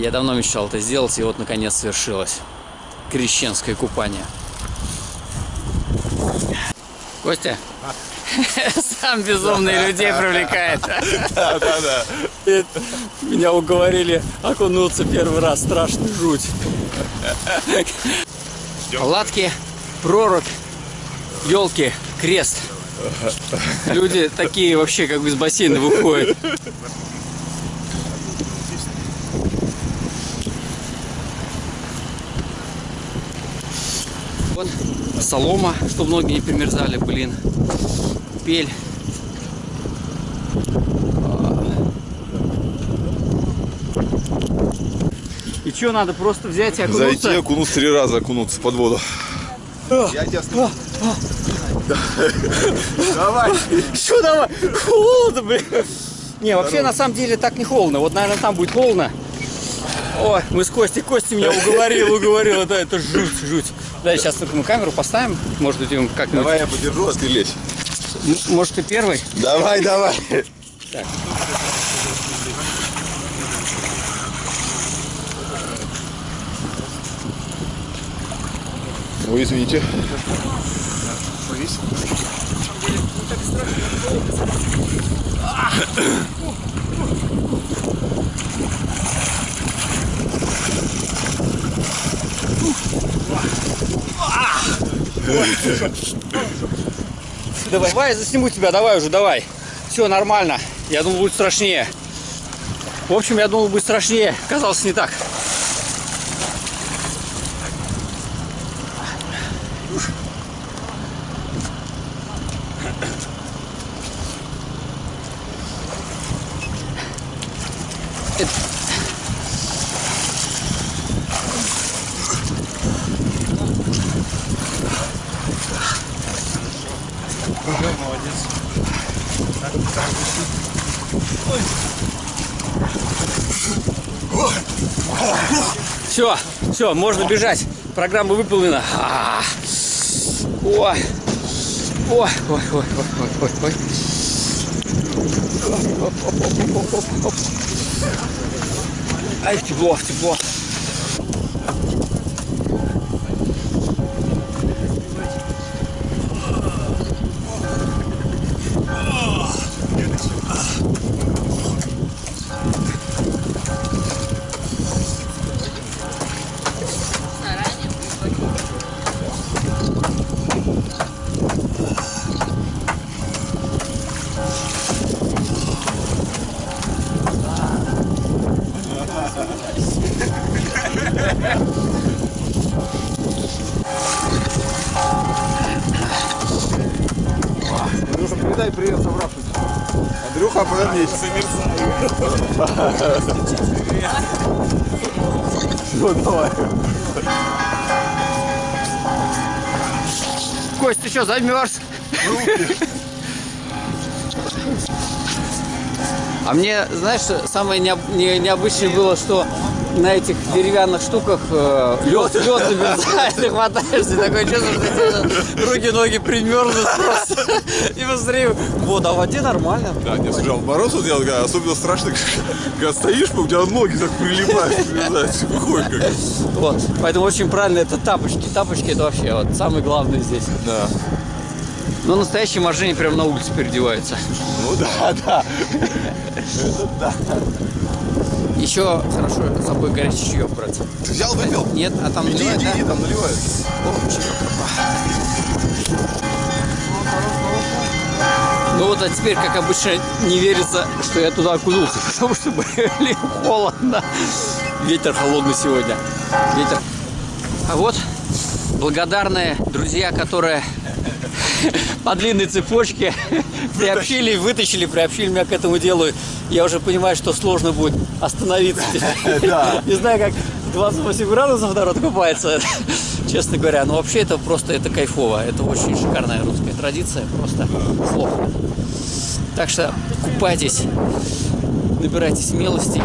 Я давно мечтал это сделать, и вот наконец свершилось. Крещенское купание. Костя? Сам безумный людей привлекает. Да, да, да. Меня уговорили окунуться первый раз. Страшно жуть. Палатки, прорубь, елки, крест. Люди такие вообще как бы из бассейна выходят. Вот солома, что многие не примерзали, блин. Пель. И что, надо просто взять и окунуться? Зайти, окунуться три раза, окунуться под воду. Я тебя слышу. Давай. Что давай? Холодно, блин. Не, вообще на самом деле так не холодно. Вот, наверное, там будет холодно. Ой, мы с Костей, Костя меня уговорил, уговорил. Это, это жуть, жуть. Да, сейчас только мы камеру поставим. Может быть, как-нибудь... Давай я подержу, а ты лезь. М- Может, ты первый? Давай, давай. Так. Ой, извините. Давай, давай, я засниму тебя, давай уже, давай. Все, нормально. Я думал, будет страшнее. В общем, я думал, будет страшнее. Казалось, не так. Все, все, можно бежать. Программа выполнена. А. Ой. Ой, ой, ой, ой, ой, ой, ой. Ай, тепло, тепло. Передай привет собравшимся. Андрюха, повернись. Все, давай. Кость, ты что, замерз? А мне, знаешь, самое необ- не- необычное было, что на этих деревянных штуках э, лед, лед замерзает, ты хватаешься, такое чувство, что тебе руки, ноги примерзнут просто. И посмотри, вода в воде нормально. Да, не слушай, а в мороз вот я вот говорю, особенно страшно, когда стоишь, у тебя ноги так прилипают, прилипают, выходишь как. Вот. Поэтому очень правильно это тапочки. Тапочки это вообще вот самое главное здесь. Да. Но настоящие моржени прямо на улице переодеваются. Ну да, да. Еще хорошо с собой горячий чаек брать. Ты взял, выпил? Нет, а там Иди, наливают, иди, да? там наливают. О, чаек. Ну вот, а теперь, как обычно, не верится, что я туда окунулся, потому что, блин, холодно. Ветер холодный сегодня. Ветер. А вот благодарные друзья, которые по длинной цепочке приобщили, вытащили, приобщили меня к этому делу. Я уже понимаю, что сложно будет остановиться. Не знаю, как 28 градусов народ купается, честно говоря. Но вообще это просто, это кайфово. Это очень шикарная русская традиция, просто слов. Так что купайтесь, набирайте смелости